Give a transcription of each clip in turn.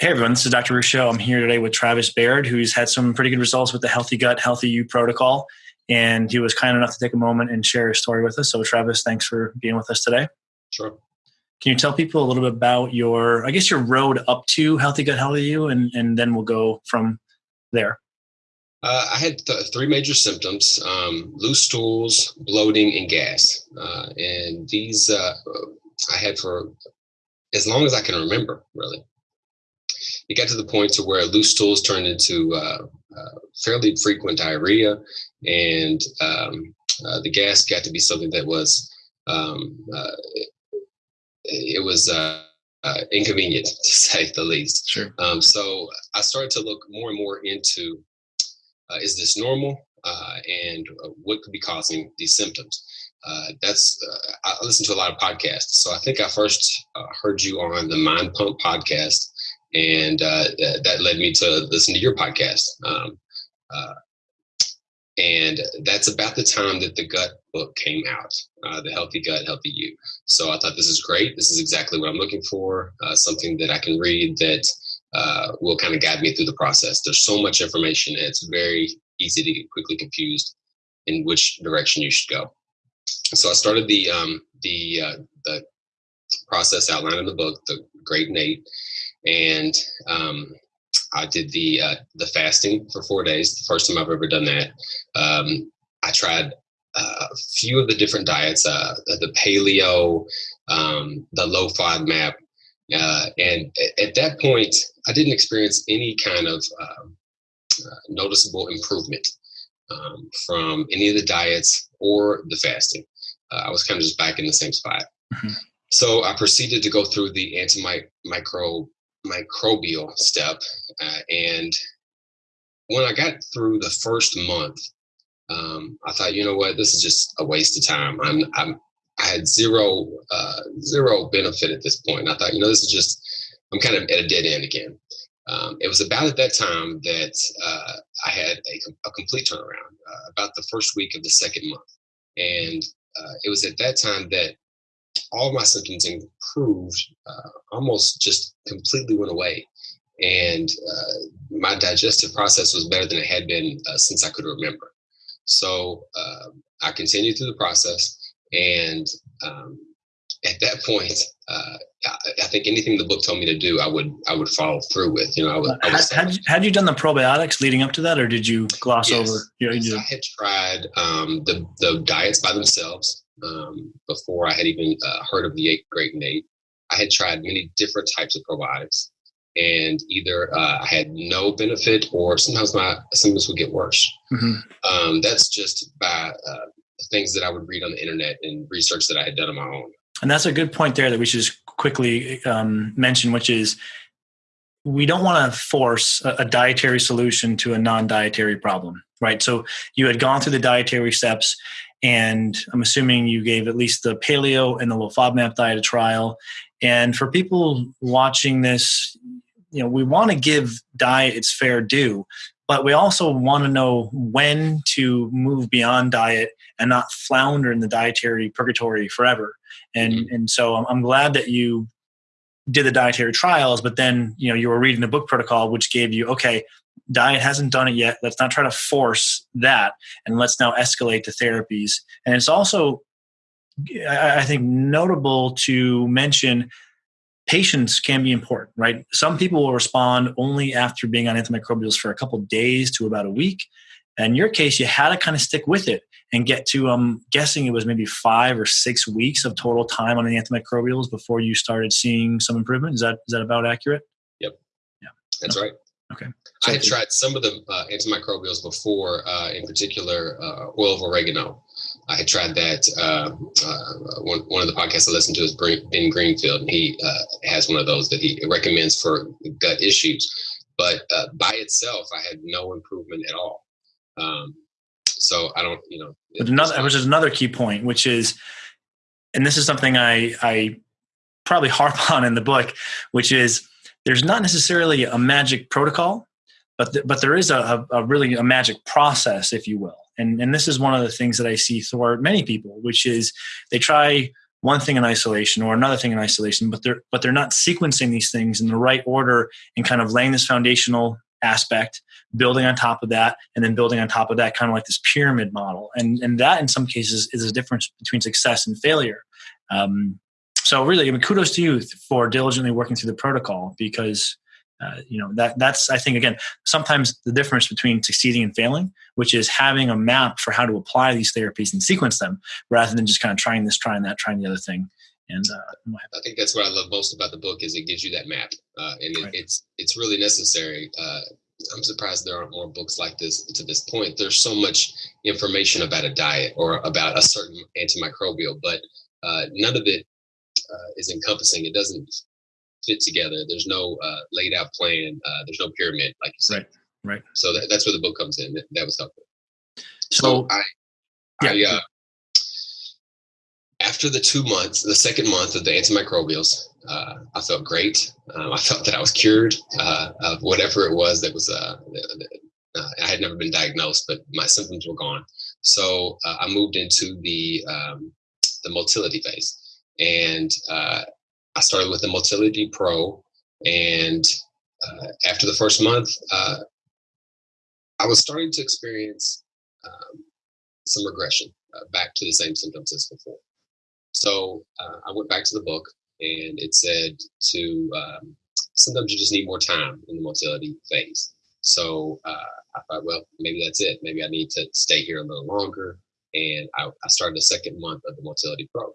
Hey everyone, this is Dr. Ruscio. I'm here today with Travis Baird, who's had some pretty good results with the Healthy Gut, Healthy You protocol. And he was kind enough to take a moment and share his story with us. So, Travis, thanks for being with us today. Sure. Can you tell people a little bit about your, I guess, your road up to Healthy Gut, Healthy You, and, and then we'll go from there? Uh, I had th- three major symptoms um, loose stools, bloating, and gas. Uh, and these uh, I had for as long as I can remember, really it got to the point to where loose stools turned into uh, uh, fairly frequent diarrhea, and um, uh, the gas got to be something that was um, uh, it, it, was uh, uh, inconvenient to say the least. Sure. Um, so I started to look more and more into is this normal, and what could be causing these symptoms. Uh, that's uh, I listen to a lot of podcasts. So I think I first uh, heard you on the Mind Pump podcast, and uh, that led me to listen to your podcast. Um, uh, and that's about the time that the gut book came out, uh, the Healthy Gut, Healthy You. So I thought this is great. This is exactly what I'm looking for. Uh, something that I can read that uh, will kind of guide me through the process. There's so much information. It's very easy to get quickly confused in which direction you should go. So I started the um, the uh, the process outlined in the book, the Great-in-8, and um, I did the uh, the fasting for four days. The first time I've ever done that. Um, I tried uh, a few of the different diets, uh, the paleo, um, the low FODMAP, uh, and at that point, I didn't experience any kind of um, uh, noticeable improvement um, from any of the diets or the fasting. Uh, I was kind of just back in the same spot. Mm-hmm. So I proceeded to go through the antimicrobial microbial step. Uh, and when I got through the first month, um, I thought, you know what, this is just a waste of time. I'm, I'm I had zero uh, zero benefit at this point. I thought, you know, this is just I'm kind of at a dead end again. Um, it was about at that time that uh, I had a, a complete turnaround, uh, about the first week of the second month, and uh, it was at that time that all my symptoms improved, uh, almost just completely went away. And uh, my digestive process was better than it had been uh, since I could remember. So uh, I continued through the process. And um, at that point, uh, I, I, think anything the book told me to do, I would I would follow through with. You know, I would. I would had, had, you, had, you, done the probiotics leading up to that, or did you gloss yes. over? You know, yes, I had tried um, the the diets by themselves um, before I had even uh, heard of the eight Great-in-8. I had tried many different types of probiotics, and either uh, I had no benefit, or sometimes my symptoms would get worse. Mm-hmm. Um, that's just by uh, things that I would read on the internet and research that I had done on my own. And that's a good point there that we should just quickly um, mention, which is we don't want to force a, a dietary solution to a non-dietary problem, right? So you had gone through the dietary steps and I'm assuming you gave at least the paleo and the low FODMAP diet a trial. And for people watching this, you know, we want to give diet its fair due, but we also want to know when to move beyond diet and not flounder in the dietary purgatory forever. And mm-hmm. and so I'm, I'm glad that you did the dietary trials, but then you know you were reading the book protocol, which gave you okay, diet hasn't done it yet. Let's not try to force that, and let's now escalate to therapies. And it's also, I think, notable to mention patience can be important, right? Some people will respond only after being on antimicrobials for a couple days to about a week. In your case, you had to kind of stick with it and get to, I'm um, guessing it was maybe five or six weeks of total time on the antimicrobials before you started seeing some improvement. Is that is that about accurate? Yep. Yeah. That's right. Okay. So I had tried some of the uh, antimicrobials before, uh, in particular, uh, oil of oregano. I had tried that. Uh, uh, one, one of the podcasts I listened to is Ben Greenfield, and he uh, has one of those that he recommends for gut issues. But by itself, I had no improvement at all. Um, so I don't, you know. But another, which is another key point, which is, and this is something I, I probably harp on in the book, which is there's not necessarily a magic protocol, but th- but there is a, a, really a magic process, if you will. And and this is one of the things that I see thwart many people, which is they try one thing in isolation or another thing in isolation, but they're but they're not sequencing these things in the right order and kind of laying this foundational aspect, building on top of that, and then building on top of that, kind of like this pyramid model. And and that in some cases is a difference between success and failure. Um, so really, I mean, kudos to you for diligently working through the protocol because uh, you know that that's I think again sometimes the difference between succeeding and failing, which is having a map for how to apply these therapies and sequence them, rather than just kind of trying this, trying that, trying the other thing. And uh, I think that's what I love most about the book is it gives you that map, uh, and it, right. it's it's really necessary. Uh, I'm surprised there aren't more books like this to this point. There's so much information about a diet or about a certain antimicrobial, but uh, none of it uh, is encompassing. It doesn't fit together. There's no uh, laid out plan. Uh, there's no pyramid, like you said. Right. Right. So that, that's where the book comes in. That, that was helpful. So, so I, yeah. I, uh, after the two months, the second month of the antimicrobials, uh, I felt great. Um, I felt that I was cured uh, of whatever it was that was. Uh, uh I had never been diagnosed, but my symptoms were gone. So uh, I moved into the um, the motility phase, and uh, I started with the Motility Pro, and uh, after the first month, uh, I was starting to experience um, some regression uh, back to the same symptoms as before. So uh, I went back to the book, and it said to um, sometimes you just need more time in the motility phase. So uh, I thought, well, maybe that's it. Maybe I need to stay here a little longer. And I, I started the second month of the Motility Pro.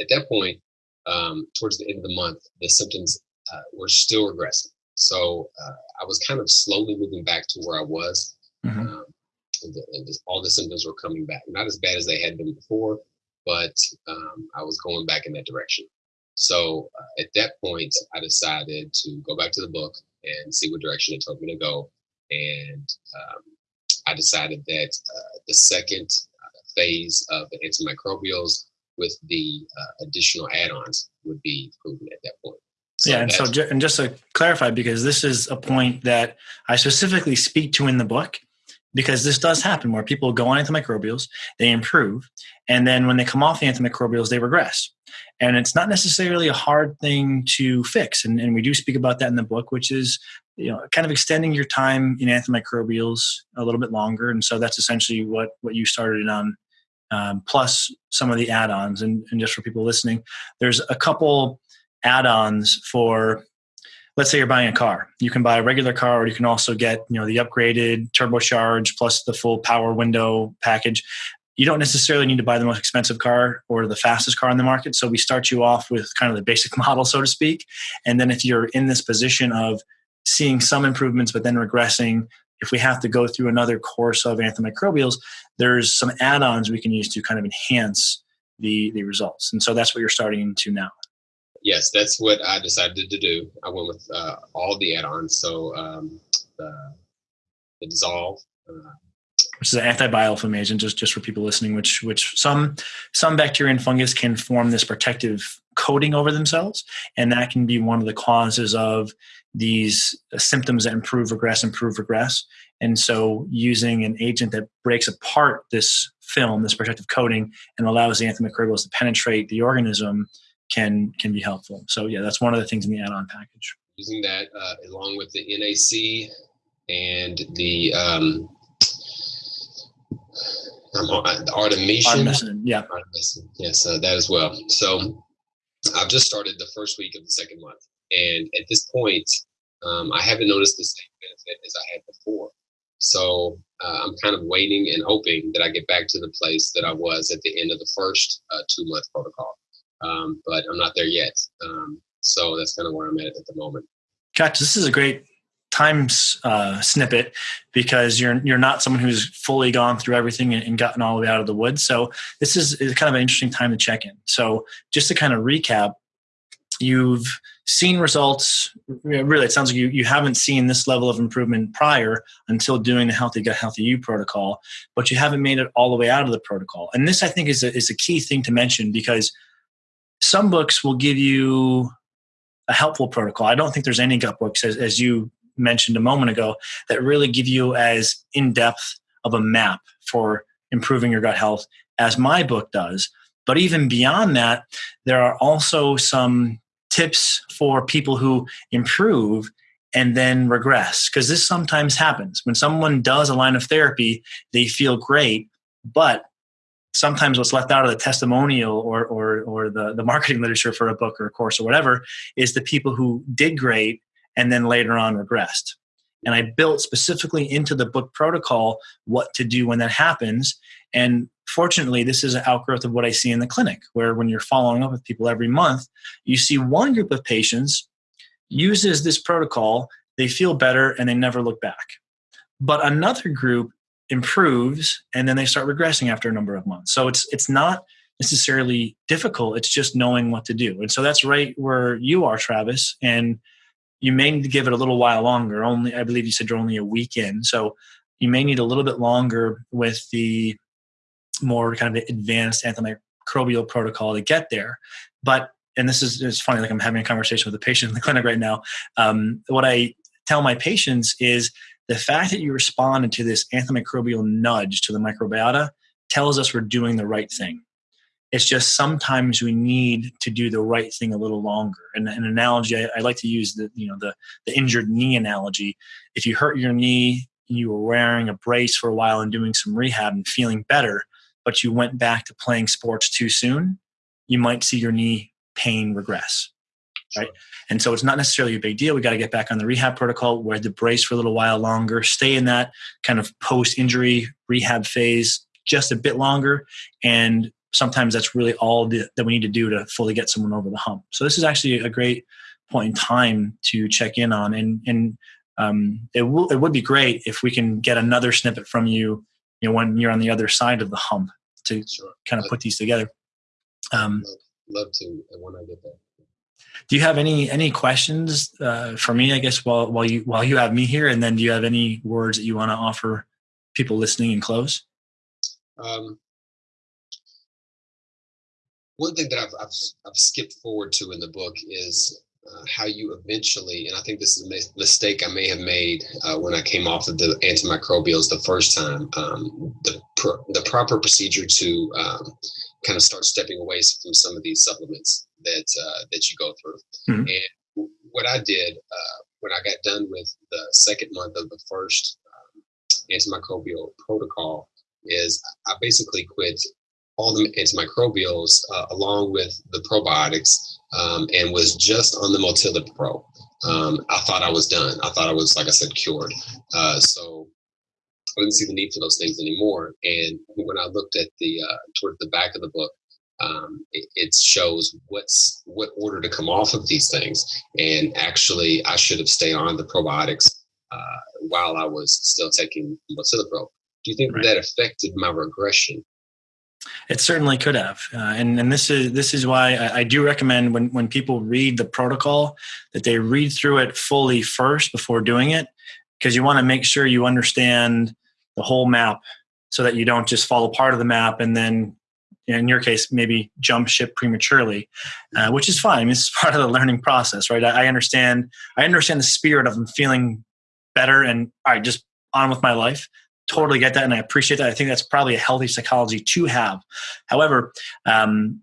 At that point, um, towards the end of the month, the symptoms uh, were still regressing. So uh, I was kind of slowly moving back to where I was. Mm-hmm. Um, and the, and all the symptoms were coming back. Not as bad as they had been before, but um, I was going back in that direction. So uh, at that point, I decided to go back to the book and see what direction it told me to go. And um, I decided that uh, the second uh, phase of the antimicrobials with the uh, additional add-ons would be proven at that point. So yeah, and so and just to clarify, because this is a point that I specifically speak to in the book, because this does happen where people go on antimicrobials, they improve, and then when they come off the antimicrobials, they regress. And it's not necessarily a hard thing to fix, and, and we do speak about that in the book, which is you know kind of extending your time in antimicrobials a little bit longer. And so that's essentially what what you started on um, plus some of the add-ons. And, and just for people listening, there's a couple add-ons for let's say you're buying a car. You can buy a regular car or you can also get you know the upgraded turbocharged plus the full power window package. You don't necessarily need to buy the most expensive car or the fastest car on the market. So we start you off with kind of the basic model so to speak. And then if you're in this position of seeing some improvements but then regressing if we have to go through another course of antimicrobials, there's some add-ons we can use to kind of enhance the the results. And so that's what you're starting to now. Yes, that's what I decided to do. I went with uh, all the add-ons. So um, the, the dissolve. Uh, which is an antibiofilm agent, just, just for people listening, which which some some bacteria and fungus can form this protective coating over themselves, and that can be one of the causes of these symptoms that improve, regress, improve, regress. And so, using an agent that breaks apart this film, this protective coating, and allows the antimicrobials to penetrate the organism can can be helpful. So, yeah, that's one of the things in the add-on package. Using that uh, along with the NAC and the um, the artemisinin. artemisinin yeah. Artemisinin. Yes, uh, that as well. So I've just started the first week of the second month. And at this point, um, I haven't noticed the same benefit as I had before. So uh, I'm kind of waiting and hoping that I get back to the place that I was at the end of the first uh, two month protocol. Um, but I'm not there yet. Um, so that's kind of where I'm at at the moment. Gotcha. This is a great time uh, snippet because you're you're not someone who's fully gone through everything and, and, gotten all the way out of the woods. So this is, is kind of an interesting time to check in. So just to kind of recap, you've seen results. Really it sounds like you, you haven't seen this level of improvement prior until doing the healthy gut healthy you protocol but you haven't made it all the way out of the protocol. And this i think is a, is a key thing to mention because some books will give you a helpful protocol. I don't think there's any gut books as, as you mentioned a moment ago that really give you as in-depth of a map for improving your gut health as my book does. But even beyond that, there are also some tips for people who improve and then regress because this sometimes happens. When someone does a line of therapy they feel great but sometimes what's left out of the testimonial or, or, or the, the marketing literature for a book or a course or whatever is the people who did great and then later on regressed. And i built specifically into the book protocol what to do when that happens and fortunately this is an outgrowth of what i see in the clinic where when you're following up with people every month you see one group of patients uses this protocol, they feel better and they never look back. But another group improves and then they start regressing after a number of months. So it's it's not necessarily difficult, it's just knowing what to do. And so that's right where you are, Travis, and you may need to give it a little while longer. Only I believe you said you're only a week in. So you may need a little bit longer with the more kind of advanced antimicrobial protocol to get there. But and this is it's funny like i'm having a conversation with a patient in the clinic right now um, what i tell my patients is the fact that you responded to this antimicrobial nudge to the microbiota tells us we're doing the right thing. It's just sometimes we need to do the right thing a little longer. And an analogy I, I like to use the you know the, the injured knee analogy. If you hurt your knee you were wearing a brace for a while and doing some rehab and feeling better but you went back to playing sports too soon you might see your knee pain regress right? And so it's not necessarily a big deal. We got to get back on the rehab protocol. Wear the brace for a little while longer. Stay in that kind of post injury rehab phase just a bit longer. And sometimes that's really all the, that we need to do to fully get someone over the hump. So this is actually a great point in time to check in on. And and um, it will it would be great if we can get another snippet from you you know when you're on the other side of the hump to sure. kind of put these together um, love to when I get there. Do you have any any questions uh, for me? I guess while while you while you have me here, and then do you have any words that you want to offer people listening and close? Um, one thing that I've, I've, I've skipped forward to in the book is uh, how you eventually, and I think this is a mistake I may have made uh, when I came off of the antimicrobials the first time. Um, the the proper procedure to um, kind of start stepping away from some of these supplements that uh, that you go through. Mm-hmm. And what I did uh, when I got done with the second month of the first um, antimicrobial protocol is I basically quit all the antimicrobials uh, along with the probiotics um, and was just on the Motility Pro. Um, I thought I was done. I thought I was, like I said, cured. Uh, so I didn't see the need for those things anymore. And when I looked at the uh, toward the back of the book, um, it, it, shows what's what order to come off of these things. And actually, I should have stayed on the probiotics uh, while I was still taking Pro. Do you think right. that affected my regression? It certainly could have, uh, and and this is this is why I, I, do recommend when when people read the protocol that they read through it fully first before doing it, because you want to make sure you understand the whole map so that you don't just fall apart of the map and then in your case maybe jump ship prematurely uh, which is fine. It's part of the learning process right? I, I, understand i understand the spirit of them feeling better and all right just on with my life totally get that and i appreciate that i think that's probably a healthy psychology to have however um,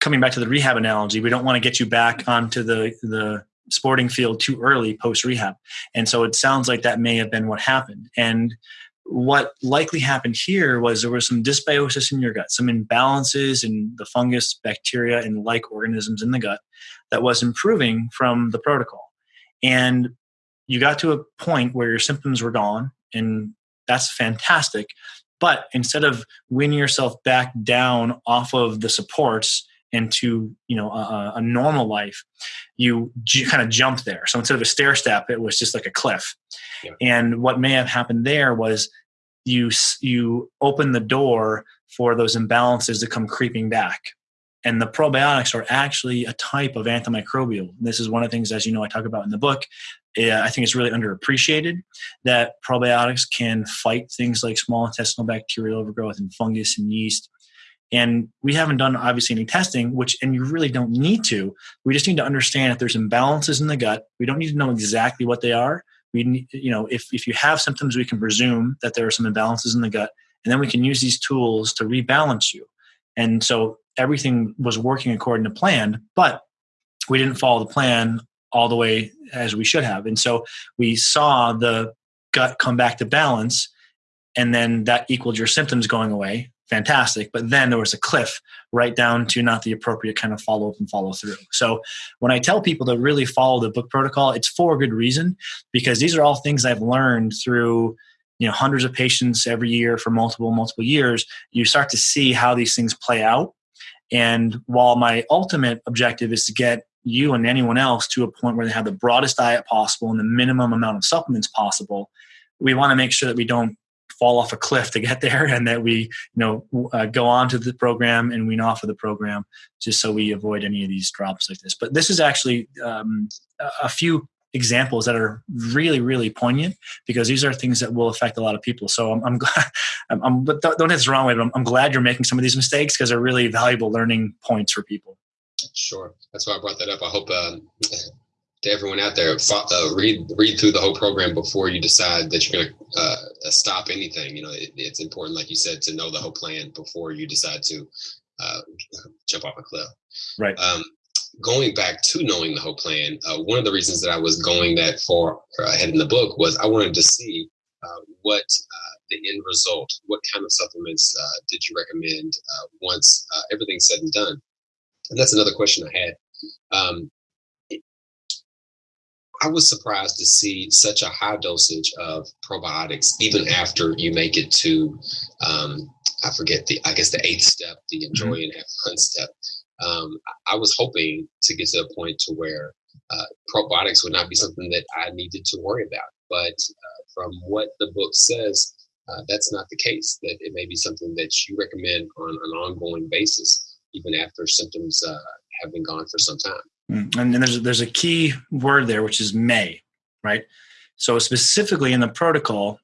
coming back to the rehab analogy we don't want to get you back onto the the sporting field too early post rehab. And so it sounds like that may have been what happened. And what likely happened here was there was some dysbiosis in your gut, some imbalances in the fungus, bacteria, and like organisms in the gut that was improving from the protocol. And you got to a point where your symptoms were gone, and that's fantastic. But instead of winning yourself back down off of the supports into you know a, a normal life you j- kind of jump there so instead of a stair step it was just like a cliff yeah. and what may have happened there was you you open the door for those imbalances to come creeping back and the probiotics are actually a type of antimicrobial this is one of the things as you know i talk about in the book eh, i think it's really underappreciated that probiotics can fight things like small intestinal bacterial overgrowth and fungus and yeast and we haven't done obviously any testing, which, and you really don't need to. We just need to understand if there's imbalances in the gut. We don't need to know exactly what they are. We you know, if, if you have symptoms, we can presume that there are some imbalances in the gut. And then we can use these tools to rebalance you. And so everything was working according to plan, but we didn't follow the plan all the way as we should have. And so we saw the gut come back to balance, and then that equaled your symptoms going away. Fantastic. But then there was a cliff right down to not the appropriate kind of follow up and follow through. So when I tell people to really follow the book protocol, it's for a good reason because these are all things I've learned through you know hundreds of patients every year for multiple multiple years you start to see how these things play out and while my ultimate objective is to get you and anyone else to a point where they have the broadest diet possible and the minimum amount of supplements possible we want to make sure that we don't fall off a cliff to get there and that we you know uh, go on to the program and wean off of the program just so we avoid any of these drops like this. But this is actually um, a few examples that are really really poignant because these are things that will affect a lot of people so i'm, I'm glad I'm, I'm, but don't, don't take this the wrong way but I'm, I'm glad you're making some of these mistakes because they're really valuable learning points for people Sure, that's why I brought that up. I hope um, to everyone out there, uh, read read through the whole program before you decide that you're going to uh, stop anything. You know, it, it's important, like you said, to know the whole plan before you decide to uh, jump off a cliff. Right. Um, going back to knowing the whole plan, uh, one of the reasons that I was going that far ahead in the book was I wanted to see uh, what uh, the end result, what kind of supplements did you recommend once everything's said and done and that's another question I had. Um, I was surprised to see such a high dosage of probiotics even after you make it to, um, I forget the, I guess the eighth step, the enjoy mm-hmm. and have fun step. Um, I was hoping to get to a point to where uh, probiotics would not be something that I needed to worry about. But uh, from what the book says, uh, that's not the case. That it may be something that you recommend on an ongoing basis even after symptoms uh, have been gone for some time. Mm. And, there's there's a key word there, which is may, right? So specifically in the protocol,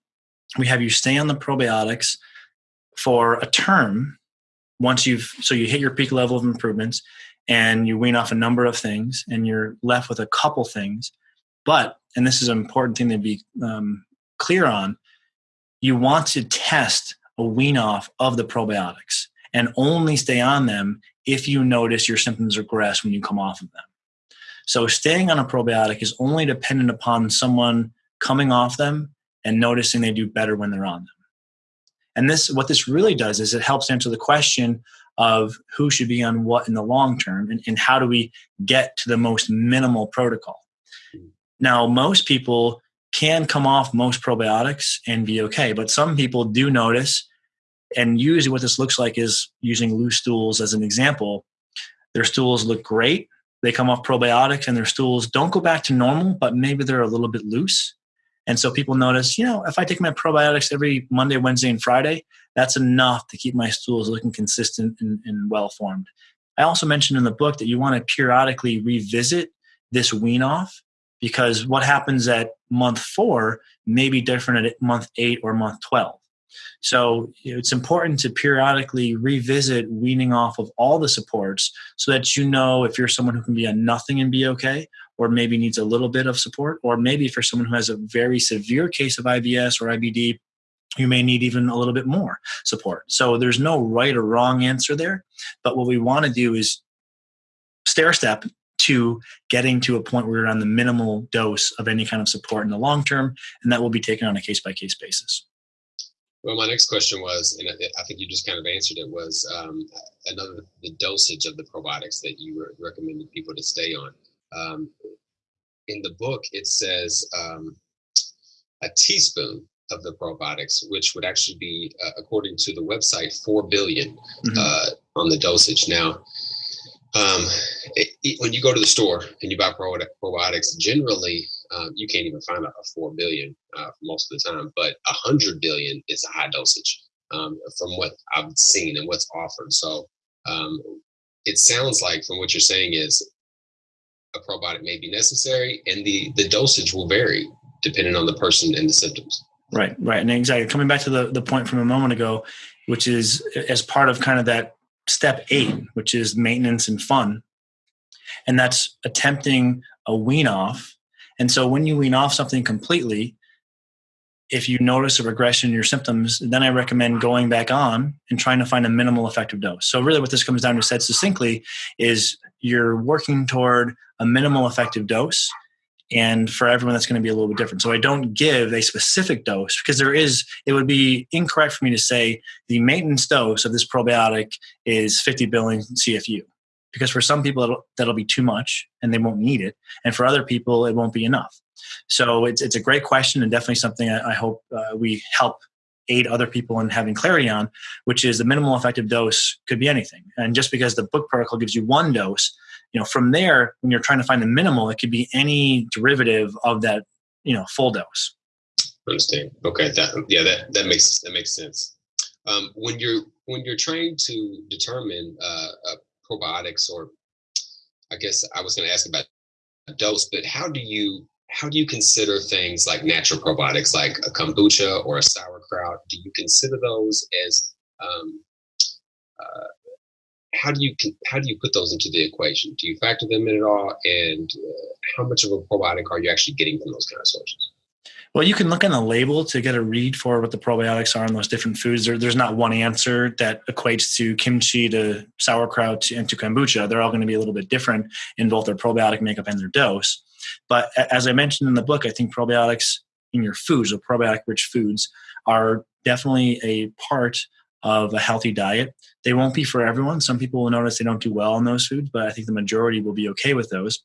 we have you stay on the probiotics for a term once you've so you hit your peak level of improvements and you wean off a number of things and you're left with a couple things but and this is an important thing to be um, clear on you want to test a wean off of the probiotics and only stay on them if you notice your symptoms regress when you come off of them. So staying on a probiotic is only dependent upon someone coming off them and noticing they do better when they're on them. And this what this really does is it helps answer the question of who should be on what in the long term and, and how do we get to the most minimal protocol. Now, most people can come off most probiotics and be okay, but some people do notice and usually, what this looks like is using loose stools as an example. Their stools look great. They come off probiotics, and their stools don't go back to normal, but maybe they're a little bit loose. And so people notice, you know, if I take my probiotics every Monday, Wednesday, and Friday, that's enough to keep my stools looking consistent and, and well formed. I also mentioned in the book that you want to periodically revisit this wean off because what happens at month four may be different at month eight or month 12. So it's important to periodically revisit weaning off of all the supports so that you know if you're someone who can be on nothing and be okay, or maybe needs a little bit of support, or maybe for someone who has a very severe case of IBS or IBD, you may need even a little bit more support. So there's no right or wrong answer there. But what we want to do is stair step to getting to a point where you're on the minimal dose of any kind of support in the long term, and that will be taken on a case by case basis. Well, my next question was, and I think you just kind of answered it, was um, another the dosage of the probiotics that you were recommended people to stay on. Um, in the book, it says um, a teaspoon of the probiotics, which would actually be, uh, according to the website, four billion, mm-hmm. uh, on the dosage. Now, um, it, it, when you go to the store and you buy probiotics, generally um, you can't even find a, a four billion uh, most of the time, but a hundred billion is a high dosage um, from what I've seen and what's offered. So um, it sounds like from what you're saying is a probiotic may be necessary, and the the dosage will vary depending on the person and the symptoms. Right, right, and exactly. Coming back to the the point from a moment ago, which is as part of kind of that step eight, which is maintenance and fun, and that's attempting a wean off and so when you wean off something completely, if you notice a regression in your symptoms, then I recommend going back on and trying to find a minimal effective dose. So, really, what this comes down to, said succinctly, is you're working toward a minimal effective dose. And for everyone, that's going to be a little bit different. So, I don't give a specific dose because there is, it would be incorrect for me to say the maintenance dose of this probiotic is 50 billion CFU. Because for some people, that'll, that'll be too much and they won't need it. And for other people, it won't be enough. So it's, it's a great question and definitely something I, I hope uh, we help aid other people in having clarity on, which is the minimal effective dose could be anything. And just because the book protocol gives you one dose, you know, from there, when you're trying to find the minimal, it could be any derivative of that, you know, full dose. Understand? Okay, that yeah, that that makes that makes sense. Um, when you're when you're trying to determine uh, uh, probiotics, or I guess I was going to ask about dose, but how do you how do you consider things like natural probiotics like a kombucha or a sauerkraut do you consider those as um, uh, how do you how do you put those into the equation do you factor them in at all and uh, how much of a probiotic are you actually getting from those kind of sources well, you can look on the label to get a read for what the probiotics are in those different foods. There, there's not one answer that equates to kimchi, to sauerkraut, and to kombucha. They're all going to be a little bit different in both their probiotic makeup and their dose. But as I mentioned in the book, I think probiotics in your foods or probiotic rich foods are definitely a part of a healthy diet. They won't be for everyone. Some people will notice they don't do well on those foods, but I think the majority will be okay with those.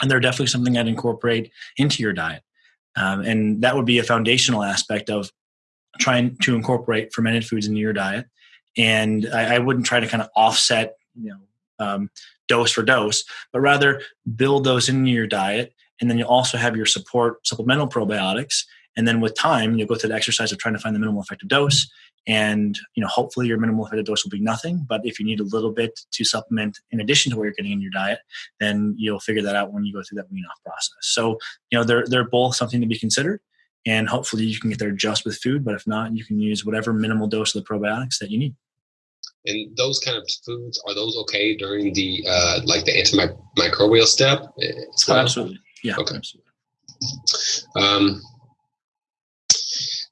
And they're definitely something I'd incorporate into your diet. Um, and that would be a foundational aspect of trying to incorporate fermented foods into your diet. And I, I wouldn't try to kind of offset, you know, um, dose for dose, but rather build those into your diet. And then you also have your support supplemental probiotics. And then with time, you'll go through the exercise of trying to find the minimal effective dose. And you know, hopefully your minimal effective dose will be nothing. But if you need a little bit to supplement in addition to what you're getting in your diet, then you'll figure that out when you go through that wean off process. So, you know, they're they're both something to be considered. And hopefully you can get there just with food, but if not, you can use whatever minimal dose of the probiotics that you need. And those kind of foods are those okay during the uh, like the antimicrobial step? Well? Oh, absolutely, yeah. Okay. Absolutely. Um,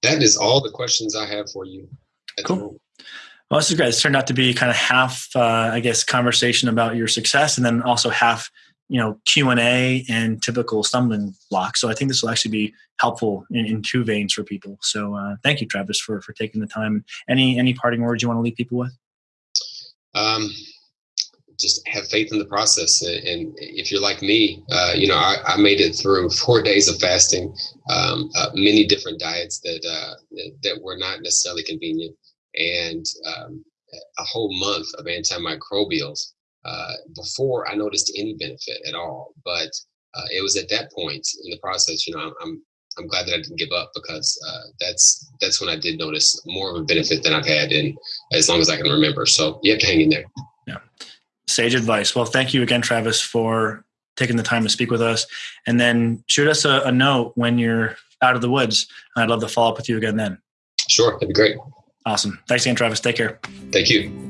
that is all the questions I have for you. Cool. Well, this is great. It's turned out to be kind of half, uh, I guess, conversation about your success, and then also half, you know, Q and A and typical stumbling blocks. So I think this will actually be helpful in, in two veins for people. So uh, thank you, Travis, for for taking the time. Any any parting words you want to leave people with? Um, just have faith in the process. And if you're like me, uh, you know, I, I, made it through four days of fasting, um, uh, many different diets that, uh, that, were not necessarily convenient, and um, a whole month of antimicrobials uh, before I noticed any benefit at all. But uh, it was at that point in the process, you know, I'm, I'm I'm glad that I didn't give up because uh, that's that's when I did notice more of a benefit than I've had in as long as I can remember. So you have to hang in there. Yeah, sage advice. Well, thank you again, Travis, for taking the time to speak with us. And then shoot us a, a note when you're out of the woods. I'd love to follow up with you again then. Sure, that'd be great. Awesome. Thanks again, Travis. Take care. Thank you.